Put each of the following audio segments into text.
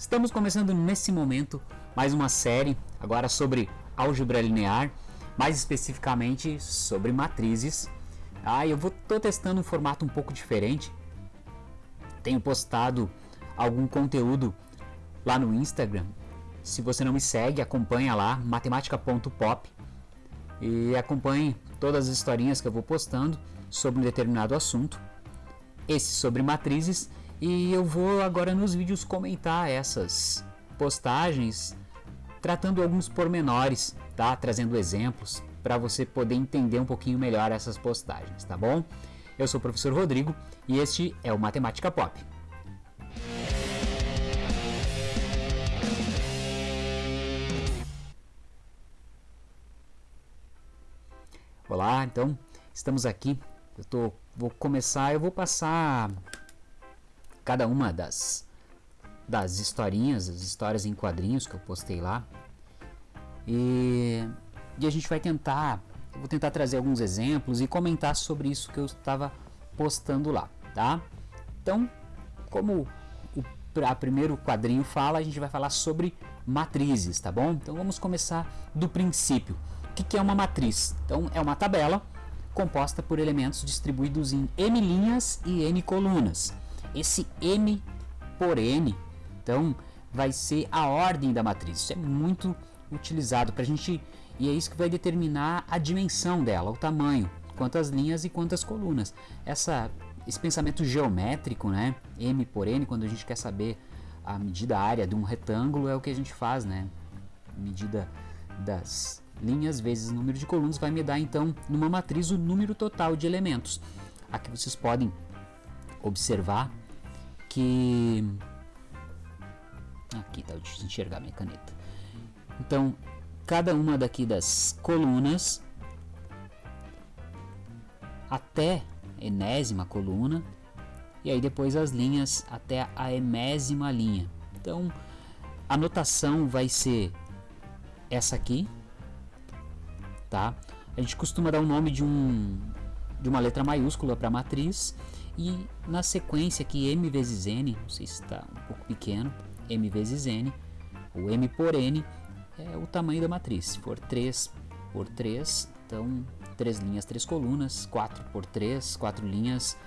Estamos começando nesse momento mais uma série agora sobre álgebra linear, mais especificamente sobre matrizes. Ah, eu vou testando um formato um pouco diferente. Tenho postado algum conteúdo lá no Instagram. Se você não me segue, acompanha lá matemática.pop e acompanhe todas as historinhas que eu vou postando sobre um determinado assunto. Esse sobre matrizes e eu vou agora nos vídeos comentar essas postagens, tratando alguns pormenores, tá? Trazendo exemplos para você poder entender um pouquinho melhor essas postagens, tá bom? Eu sou o professor Rodrigo e este é o Matemática Pop. Olá, então estamos aqui. Eu tô, vou começar, eu vou passar cada uma das, das historinhas, as histórias em quadrinhos que eu postei lá. E, e a gente vai tentar, vou tentar trazer alguns exemplos e comentar sobre isso que eu estava postando lá, tá? Então, como o a primeiro quadrinho fala, a gente vai falar sobre matrizes, tá bom? Então vamos começar do princípio. O que, que é uma matriz? Então é uma tabela composta por elementos distribuídos em m linhas e n colunas esse m por n, então vai ser a ordem da matriz. Isso é muito utilizado para a gente e é isso que vai determinar a dimensão dela, o tamanho, quantas linhas e quantas colunas. Essa, esse pensamento geométrico, né, m por n, quando a gente quer saber a medida área de um retângulo é o que a gente faz, né? Medida das linhas vezes o número de colunas vai me dar então numa matriz o número total de elementos. Aqui vocês podem observar que aqui tá difícil enxergar minha caneta. Então, cada uma daqui das colunas até enésima coluna e aí depois as linhas até a emésima linha. Então, a notação vai ser essa aqui, tá? A gente costuma dar o nome de um de uma letra maiúscula para matriz e na sequência aqui m vezes n, não sei se está um pouco pequeno, m vezes n, o m por n é o tamanho da matriz. Se for 3 por 3, então 3 linhas, 3 colunas, 4 por 3, 4 linhas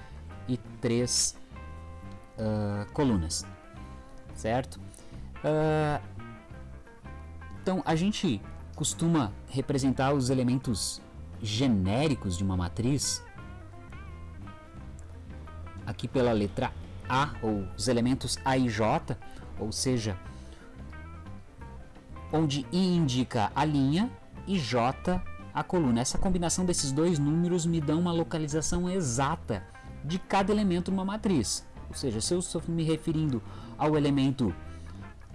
e 3 uh, ah, colunas, certo? Uh, então a gente costuma representar os elementos genéricos de uma matriz aqui pela letra A, ou os elementos A e J, ou seja, onde I indica a linha e J a coluna. Essa combinação desses dois números me dá uma localização exata de cada elemento numa matriz. Ou seja, se eu estou me referindo ao elemento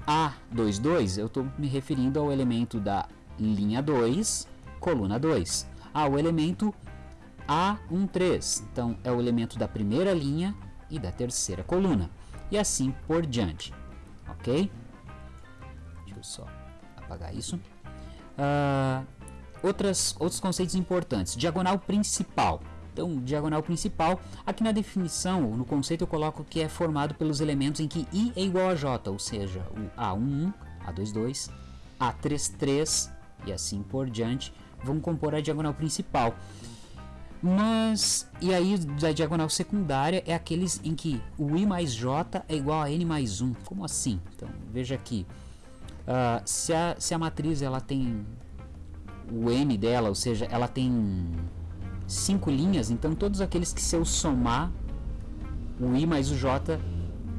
A22, eu estou me referindo ao elemento da linha 2, coluna 2. Ao elemento a13. Então é o elemento da primeira linha e da terceira coluna. E assim por diante. Ok? Deixa eu só apagar isso. Uh, outras, outros conceitos importantes. Diagonal principal. Então, diagonal principal, aqui na definição, no conceito eu coloco que é formado pelos elementos em que i é igual a j, ou seja, o A11, A22, A33 e assim por diante, vão compor a diagonal principal. Mas, e aí da diagonal secundária é aqueles em que o i mais j é igual a n mais 1. Como assim? Então, veja aqui. Uh, se, a, se a matriz ela tem o n dela, ou seja, ela tem cinco linhas, então todos aqueles que se eu somar o i mais o j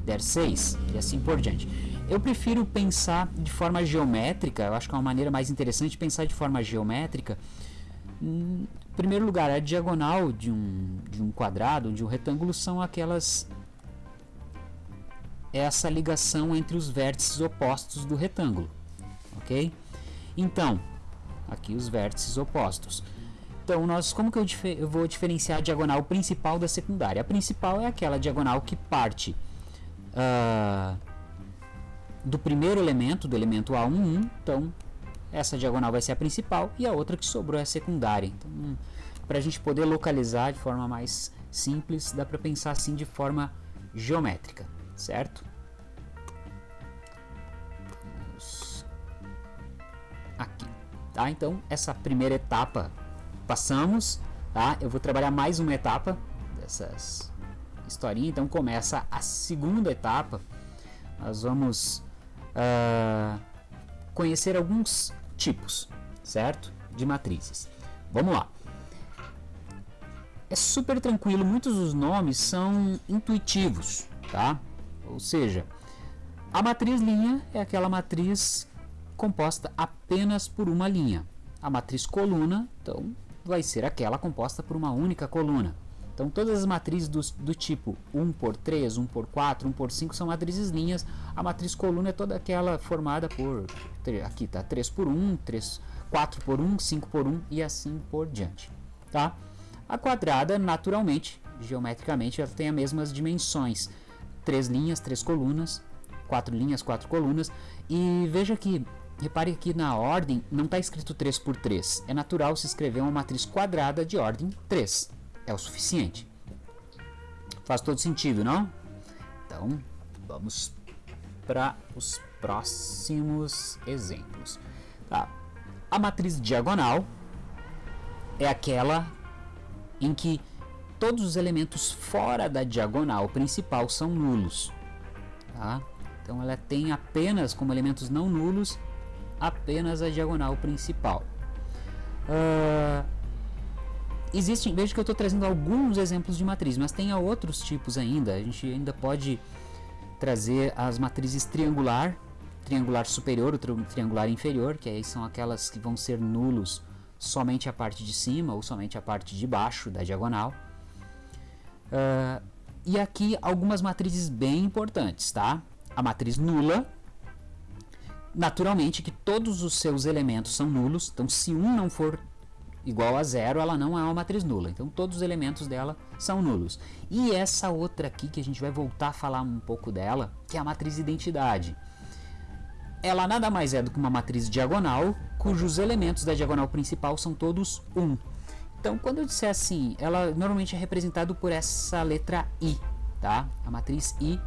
der 6 e assim por diante. Eu prefiro pensar de forma geométrica, eu acho que é uma maneira mais interessante pensar de forma geométrica, em primeiro lugar, a diagonal de um, de um quadrado, de um retângulo, são aquelas essa ligação entre os vértices opostos do retângulo, ok? Então, aqui os vértices opostos. Então, nós, como que eu, eu, vou diferenciar a diagonal principal da secundária? A principal é aquela diagonal que parte uh, do primeiro elemento, do elemento A11, então essa diagonal vai ser a principal e a outra que sobrou é a secundária. Então, hum, para a gente poder localizar de forma mais simples, dá para pensar assim de forma geométrica, certo? Aqui, tá? Então, essa primeira etapa passamos, tá? Eu vou trabalhar mais uma etapa dessas historinhas, então começa a segunda etapa. Nós vamos... Uh, conhecer alguns tipos, certo? De matrizes. Vamos lá. É super tranquilo, muitos dos nomes são intuitivos, tá? Ou seja, a matriz linha é aquela matriz composta apenas por uma linha. A matriz coluna, então, vai ser aquela composta por uma única coluna. Então, todas as matrizes do, do tipo 1 por 3, 1 por 4, 1 por 5 são matrizes linhas. A matriz coluna é toda aquela formada por, aqui tá, 3 por 1, 3, 4 por 1, 5 por 1 e assim por diante. Tá? A quadrada, naturalmente, geometricamente, ela tem as mesmas dimensões. Três linhas, três colunas, quatro linhas, quatro colunas. E veja que, repare que na ordem não está escrito 3 por 3. É natural se escrever uma matriz quadrada de ordem 3. É o suficiente. Faz todo sentido, não? Então, vamos para os próximos exemplos. Tá. A matriz diagonal é aquela em que todos os elementos fora da diagonal principal são nulos. Tá? Então ela tem apenas como elementos não nulos apenas a diagonal principal. Uh, existem, veja que eu estou trazendo alguns exemplos de matriz, mas tem outros tipos ainda. A gente ainda pode trazer as matrizes triangular, triangular superior, ou triangular inferior, que aí são aquelas que vão ser nulos somente a parte de cima ou somente a parte de baixo da diagonal. Uh, e aqui algumas matrizes bem importantes, tá? a matriz nula, naturalmente que todos os seus elementos são nulos, então se um não for igual a zero, ela não é uma matriz nula. Então todos os elementos dela são nulos. E essa outra aqui que a gente vai voltar a falar um pouco dela, que é a matriz identidade. Ela nada mais é do que uma matriz diagonal, cujos elementos da diagonal principal são todos 1. Um. Então, quando eu disser assim, ela normalmente é representado por essa letra I, tá? A matriz I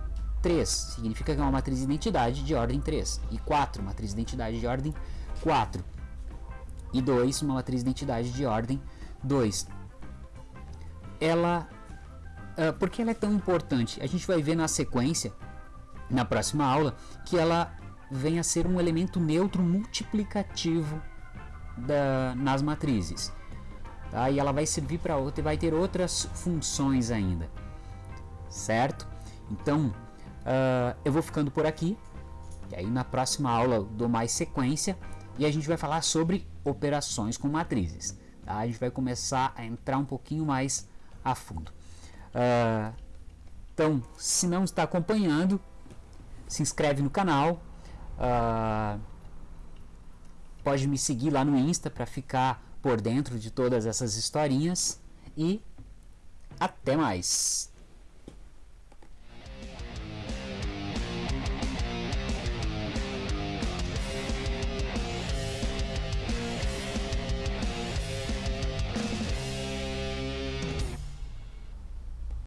3 significa que é uma matriz de identidade de ordem 3. E 4, matriz de identidade de ordem 4. E 2, uma matriz de identidade de ordem 2. Ela. Uh, por que ela é tão importante? A gente vai ver na sequência, na próxima aula, que ela vem a ser um elemento neutro multiplicativo da, nas matrizes. Tá? E ela vai servir para outra e vai ter outras funções ainda. Certo? Então, Uh, eu vou ficando por aqui. E aí na próxima aula eu dou mais sequência e a gente vai falar sobre operações com matrizes. Tá? A gente vai começar a entrar um pouquinho mais a fundo. Uh, então, se não está acompanhando, se inscreve no canal. Uh, pode me seguir lá no Insta para ficar por dentro de todas essas historinhas. E até mais!